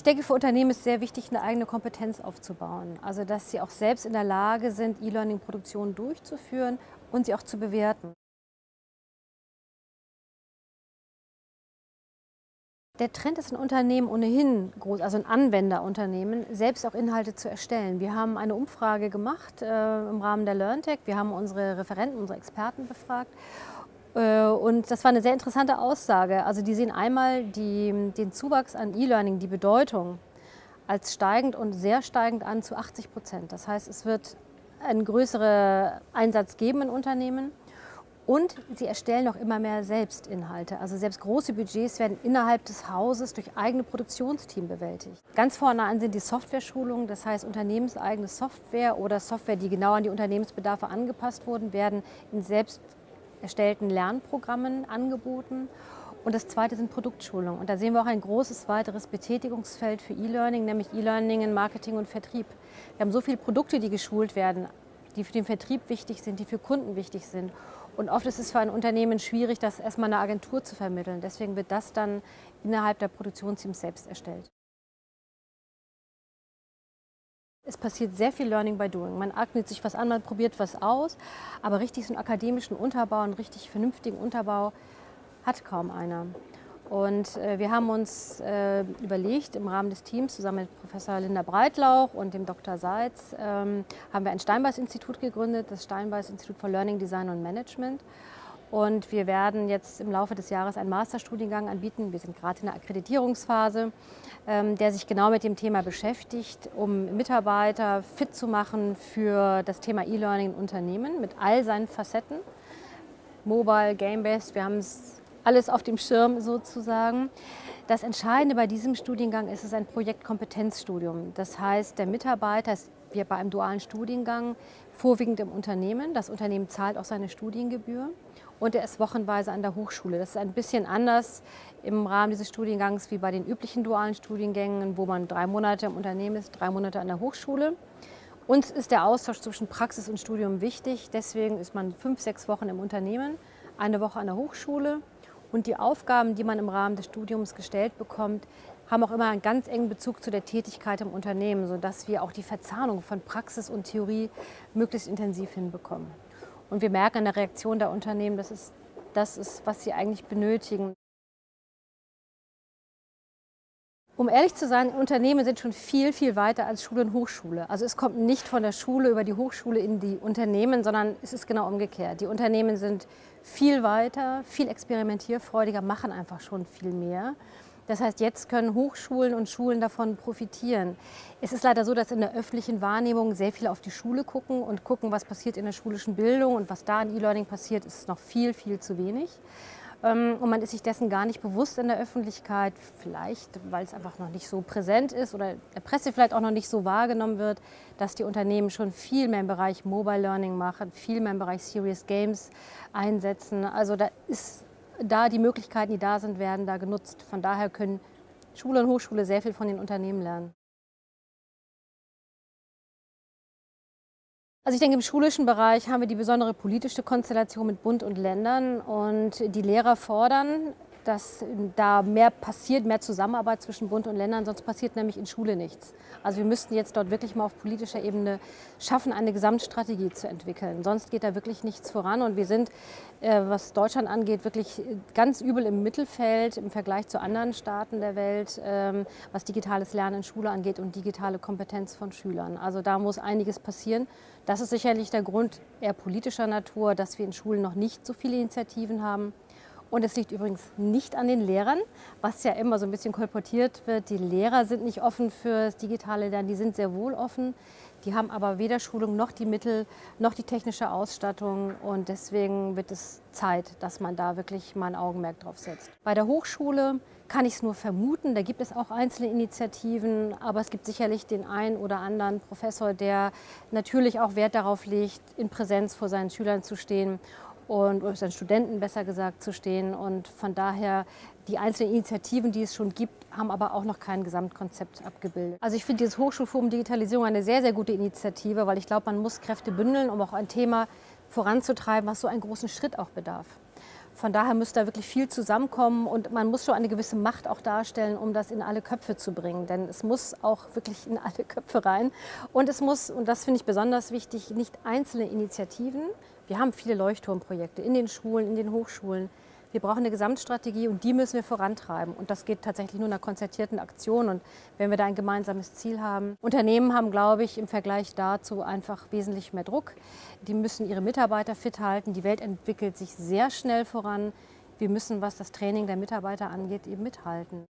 Ich denke, für Unternehmen ist sehr wichtig, eine eigene Kompetenz aufzubauen. Also, dass sie auch selbst in der Lage sind, E-Learning-Produktionen durchzuführen und sie auch zu bewerten. Der Trend ist in Unternehmen ohnehin groß, also in Anwenderunternehmen, selbst auch Inhalte zu erstellen. Wir haben eine Umfrage gemacht äh, im Rahmen der LearnTech. Wir haben unsere Referenten, unsere Experten befragt. Äh, und das war eine sehr interessante Aussage. Also die sehen einmal die, den Zuwachs an E-Learning, die Bedeutung, als steigend und sehr steigend an zu 80 Prozent. Das heißt, es wird einen größeren Einsatz geben in Unternehmen. Und sie erstellen auch immer mehr Selbstinhalte. Also selbst große Budgets werden innerhalb des Hauses durch eigene Produktionsteam bewältigt. Ganz vorne an sind die Software-Schulungen, das heißt unternehmenseigene Software oder Software, die genau an die Unternehmensbedarfe angepasst wurden, werden in selbst erstellten Lernprogrammen angeboten. Und das zweite sind Produktschulungen. Und da sehen wir auch ein großes weiteres Betätigungsfeld für E-Learning, nämlich E-Learning in Marketing und Vertrieb. Wir haben so viele Produkte, die geschult werden, die für den Vertrieb wichtig sind, die für Kunden wichtig sind. Und oft ist es für ein Unternehmen schwierig, das erstmal einer Agentur zu vermitteln. Deswegen wird das dann innerhalb der Produktionsteams selbst erstellt. Es passiert sehr viel Learning by Doing. Man eignet sich was an, man probiert was aus, aber richtig so einen akademischen Unterbau, einen richtig vernünftigen Unterbau hat kaum einer. Und äh, wir haben uns äh, überlegt, im Rahmen des Teams zusammen mit Professor Linda Breitlauch und dem Dr. Seitz, ähm, haben wir ein Steinbeis-Institut gegründet, das Steinbeis-Institut for Learning Design und Management. Und wir werden jetzt im Laufe des Jahres einen Masterstudiengang anbieten. Wir sind gerade in der Akkreditierungsphase, ähm, der sich genau mit dem Thema beschäftigt, um Mitarbeiter fit zu machen für das Thema E-Learning in Unternehmen mit all seinen Facetten. Mobile, Game-Based, wir haben es alles auf dem Schirm sozusagen. Das Entscheidende bei diesem Studiengang ist es ein Projektkompetenzstudium. Das heißt, der Mitarbeiter ist wie bei einem dualen Studiengang vorwiegend im Unternehmen. Das Unternehmen zahlt auch seine Studiengebühr und er ist wochenweise an der Hochschule. Das ist ein bisschen anders im Rahmen dieses Studiengangs wie bei den üblichen dualen Studiengängen, wo man drei Monate im Unternehmen ist, drei Monate an der Hochschule. Uns ist der Austausch zwischen Praxis und Studium wichtig. Deswegen ist man fünf, sechs Wochen im Unternehmen, eine Woche an der Hochschule und die Aufgaben, die man im Rahmen des Studiums gestellt bekommt, haben auch immer einen ganz engen Bezug zu der Tätigkeit im Unternehmen, sodass wir auch die Verzahnung von Praxis und Theorie möglichst intensiv hinbekommen. Und wir merken an der Reaktion der Unternehmen, dass es das ist, was sie eigentlich benötigen. Um ehrlich zu sein, Unternehmen sind schon viel, viel weiter als Schule und Hochschule. Also es kommt nicht von der Schule über die Hochschule in die Unternehmen, sondern es ist genau umgekehrt. Die Unternehmen sind viel weiter, viel experimentierfreudiger, machen einfach schon viel mehr. Das heißt, jetzt können Hochschulen und Schulen davon profitieren. Es ist leider so, dass in der öffentlichen Wahrnehmung sehr viele auf die Schule gucken und gucken, was passiert in der schulischen Bildung und was da in E-Learning passiert, ist noch viel, viel zu wenig. Ähm, und man ist sich dessen gar nicht bewusst in der Öffentlichkeit, vielleicht weil es einfach noch nicht so präsent ist oder der Presse vielleicht auch noch nicht so wahrgenommen wird, dass die Unternehmen schon viel mehr im Bereich Mobile Learning machen, viel mehr im Bereich Serious Games einsetzen. Also da ist da die Möglichkeiten, die da sind, werden da genutzt. Von daher können Schule und Hochschule sehr viel von den Unternehmen lernen. Also ich denke, im schulischen Bereich haben wir die besondere politische Konstellation mit Bund und Ländern und die Lehrer fordern, dass da mehr passiert, mehr Zusammenarbeit zwischen Bund und Ländern, sonst passiert nämlich in Schule nichts. Also wir müssten jetzt dort wirklich mal auf politischer Ebene schaffen, eine Gesamtstrategie zu entwickeln. Sonst geht da wirklich nichts voran und wir sind, äh, was Deutschland angeht, wirklich ganz übel im Mittelfeld im Vergleich zu anderen Staaten der Welt, ähm, was digitales Lernen in Schule angeht und digitale Kompetenz von Schülern. Also da muss einiges passieren. Das ist sicherlich der Grund eher politischer Natur, dass wir in Schulen noch nicht so viele Initiativen haben. Und es liegt übrigens nicht an den Lehrern, was ja immer so ein bisschen kolportiert wird. Die Lehrer sind nicht offen für das digitale Lernen, die sind sehr wohl offen. Die haben aber weder Schulung noch die Mittel noch die technische Ausstattung und deswegen wird es Zeit, dass man da wirklich mal ein Augenmerk drauf setzt. Bei der Hochschule kann ich es nur vermuten, da gibt es auch einzelne Initiativen, aber es gibt sicherlich den einen oder anderen Professor, der natürlich auch Wert darauf legt, in Präsenz vor seinen Schülern zu stehen und oder seinen Studenten besser gesagt zu stehen. Und von daher die einzelnen Initiativen, die es schon gibt, haben aber auch noch kein Gesamtkonzept abgebildet. Also ich finde dieses Hochschulforum Digitalisierung eine sehr, sehr gute Initiative, weil ich glaube, man muss Kräfte bündeln, um auch ein Thema voranzutreiben, was so einen großen Schritt auch bedarf. Von daher muss da wirklich viel zusammenkommen und man muss schon eine gewisse Macht auch darstellen, um das in alle Köpfe zu bringen. Denn es muss auch wirklich in alle Köpfe rein. Und es muss, und das finde ich besonders wichtig, nicht einzelne Initiativen. Wir haben viele Leuchtturmprojekte in den Schulen, in den Hochschulen. Wir brauchen eine Gesamtstrategie und die müssen wir vorantreiben. Und das geht tatsächlich nur in einer konzertierten Aktion und wenn wir da ein gemeinsames Ziel haben. Unternehmen haben, glaube ich, im Vergleich dazu einfach wesentlich mehr Druck. Die müssen ihre Mitarbeiter fit halten. Die Welt entwickelt sich sehr schnell voran. Wir müssen, was das Training der Mitarbeiter angeht, eben mithalten.